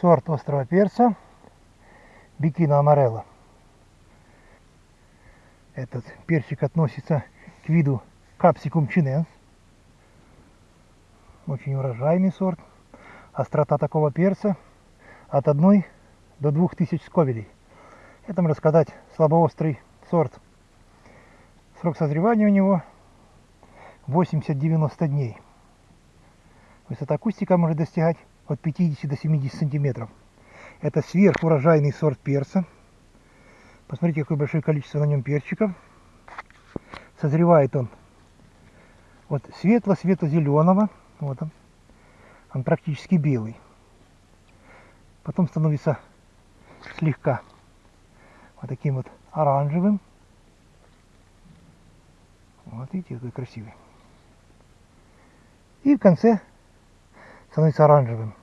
сорт острого перца Бикина Амарелла. Этот перчик относится к виду Capsicum chinense. Очень урожайный сорт. Острота такого перца от 1 до 2000 сковелей. Это, можно сказать, слабоострый сорт. Срок созревания у него 80-90 дней. Высота кустика может достигать от 50 до 70 сантиметров. Это сверхурожайный сорт перца. Посмотрите, какое большое количество на нем перчиков. Созревает он вот светло-светло-зеленого. Вот он. Он практически белый. Потом становится слегка вот таким вот оранжевым. Вот видите, какой красивый. И в конце становится оранжевым.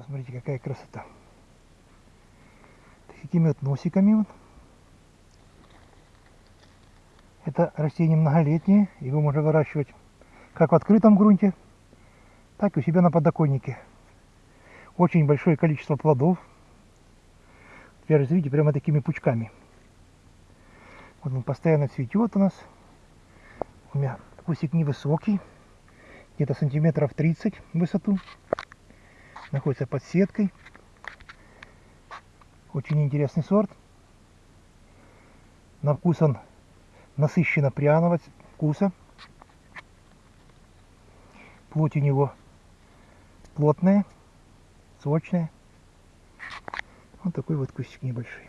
Посмотрите, какая красота. Такими вот носиками. Вот. Это растение многолетнее, его можно выращивать как в открытом грунте, так и у себя на подоконнике. Очень большое количество плодов. Теперь, видите, прямо такими пучками. Вот он постоянно цветет у нас. У меня кустик невысокий, где-то сантиметров 30 в высоту. Находится под сеткой. Очень интересный сорт. На вкус он насыщенно пряного вкуса. Плоть у него плотная, сочная. Вот такой вот кустик небольшой.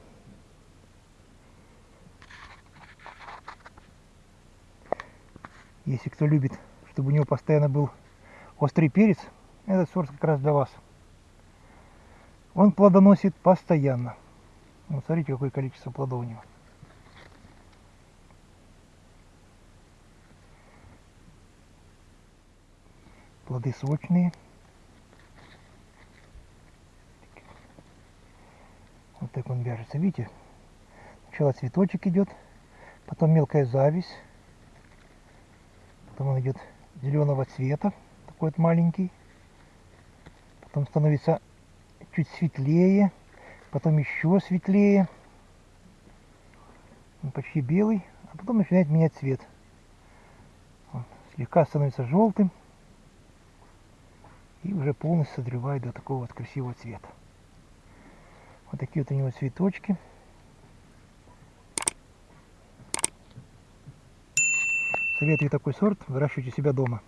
Если кто любит, чтобы у него постоянно был острый перец, этот сорт как раз для вас. Он плодоносит постоянно. Вот смотрите, какое количество плодов у него. Плоды сочные. Вот так он вяжется. Видите? Сначала цветочек идет, потом мелкая зависть. Потом он идет зеленого цвета, такой вот маленький. Потом становится чуть светлее, потом еще светлее. Он почти белый, а потом начинает менять цвет. Вот, слегка становится желтым и уже полностью созревает до такого вот красивого цвета. Вот такие вот у него цветочки. Советую такой сорт выращивать у себя дома.